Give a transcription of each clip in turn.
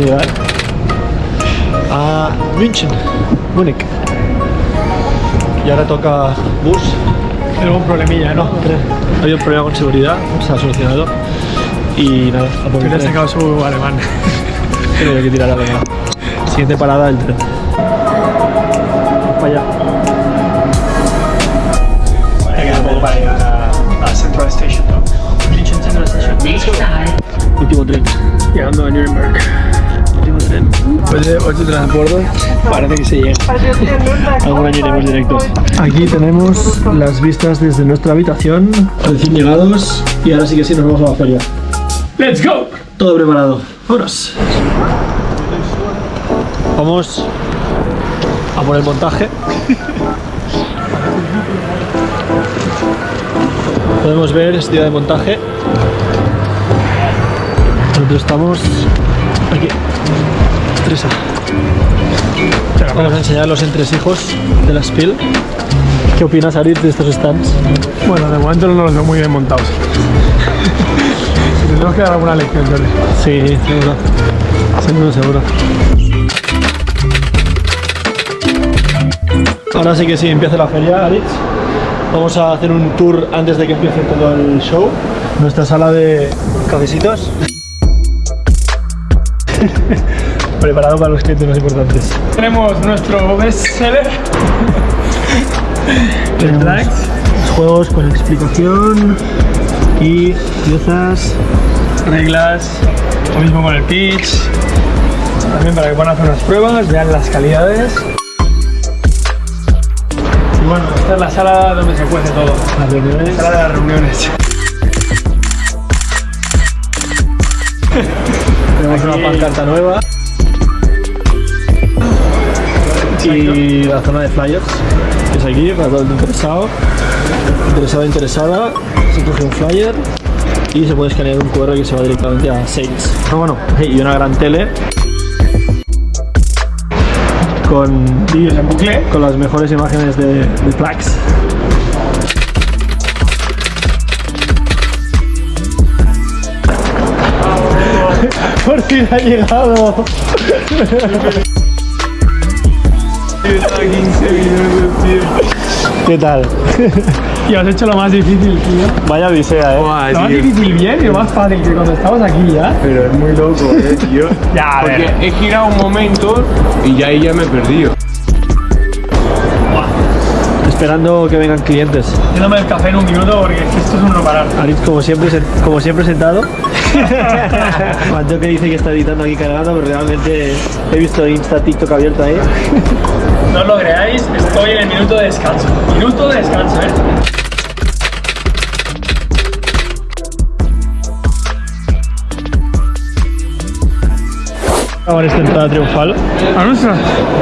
llegar a München, Múnich. Y ahora toca bus. Algún problemilla, ¿no? Había un problema con seguridad, se ha solucionado. Y nada, a por el tren. sacado su alemán. Creo que tirar a la Siguiente parada, el tren. De 8 transportes, parece que se llega. Algún año iremos directos. Aquí tenemos las vistas desde nuestra habitación. Recién llegados. Y ahora sí que sí nos vamos a la feria. ¡Let's go! Todo preparado. Vámonos. Vamos a por el montaje. Podemos ver este día de montaje. Nosotros estamos aquí. Vamos a enseñar los entresijos de la Spiel. ¿Qué opinas, Arit, de estos stands? Bueno, de momento no los veo muy bien montados. Tenemos que dar alguna lección, Jordi. Sí, seguro. Seguro, seguro. Ahora sí que sí, empieza la feria, Alex. Vamos a hacer un tour antes de que empiece todo el show. Nuestra sala de cafecitos. Preparado para los clientes más importantes. Tenemos nuestro bestseller. El Tenemos. Juegos con explicación y piezas. reglas, lo mismo con el pitch, también para que puedan hacer unas pruebas, vean las calidades. Y bueno, esta es la sala donde se cuece todo, Las reuniones. la sala de las reuniones. Tenemos una pancarta nueva. Y la zona de flyers, que es aquí, para todo el interesado. Interesado, interesada, se coge un flyer y se puede escanear un QR que se va directamente a Sales. Pero bueno, hey, y una gran tele con, Vídeos en bucle. con las mejores imágenes de, de. Por fin ha llegado. ¿Qué tal? Y has hecho lo más difícil, tío. Vaya odisea, eh. Lo más difícil bien y lo más fácil que cuando estabas aquí ya. Pero es muy loco, eh, tío. Ya, a Porque ver. he girado un momento y ya ahí ya me he perdido. Esperando que vengan clientes. Yéndome el café en un minuto porque es que esto es un no parar. Aritz, como siempre, como siempre sentado. Mateo que dice que está editando aquí cargando, pero realmente he visto Insta, TikTok abierto ahí. No os lo creáis, estoy en el minuto de descanso. Minuto de descanso, ¿eh? Ahora esta entrada triunfal. ¿A nuestra?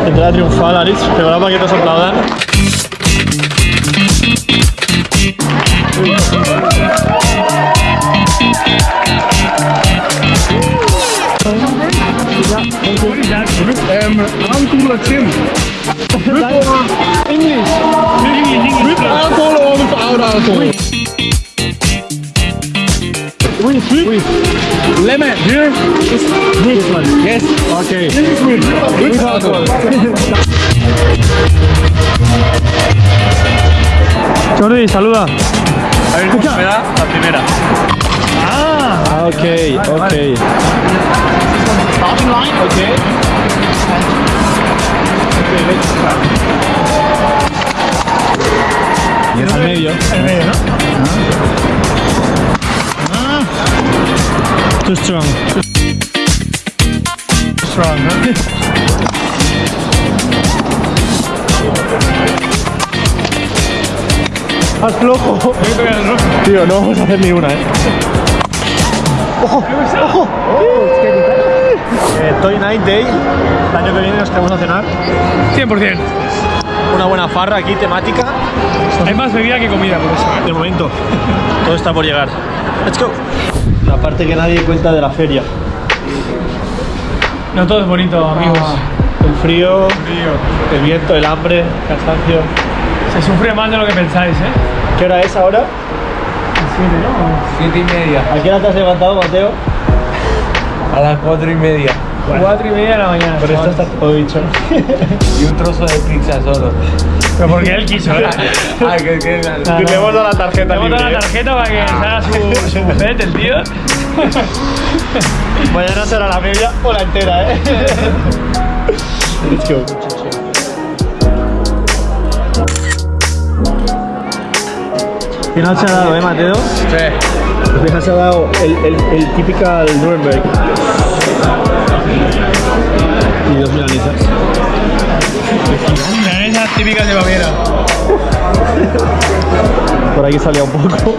Entrada triunfal, Aritz. Preparado para que nos aplaudan. Three. Three, three. Lemon. This one. Yes. Okay. This is. Jordi, saluda. La primera? Ah. Ok, ok. Starting line. Okay. Okay, let's start. Al medio. El medio, ¿no? Too strong. Strong, ¿no? ¡Haz flojo! Tío, no vamos a hacer ni una, eh. ¡Ojo! ¡Ojo! Eh, Toy Night Day. El año que viene nos quedamos a cenar. 100%. Una buena farra aquí, temática. Hay más bebida que comida, por eso. De momento, todo está por llegar. Let's go. La parte que nadie cuenta de la feria. No todo es bonito, amigos. El frío, el viento, el hambre, el cansancio. Se sufre más de lo que pensáis, ¿eh? ¿Qué hora es ahora? Siete, ¿no? Siete y media. ¿A qué hora te has levantado, Mateo? A las cuatro y media. 4 y media de la mañana. Por esto está todo dicho. Y un trozo de pizza solo. Pero porque él quiso, ¿eh? ah, que, que, No, no. te hemos dado la tarjeta Le hemos dado la tarjeta para que se haga su, su buffet, el tío. Mañana será la media o la entera, ¿eh? Let's go. Final se ha dado, ¿eh, Mateo? Sí. Se ha dado el, el, el typical Nuremberg. Y dos milanesas. Milanesas típicas de Baviera. Por aquí salía un poco.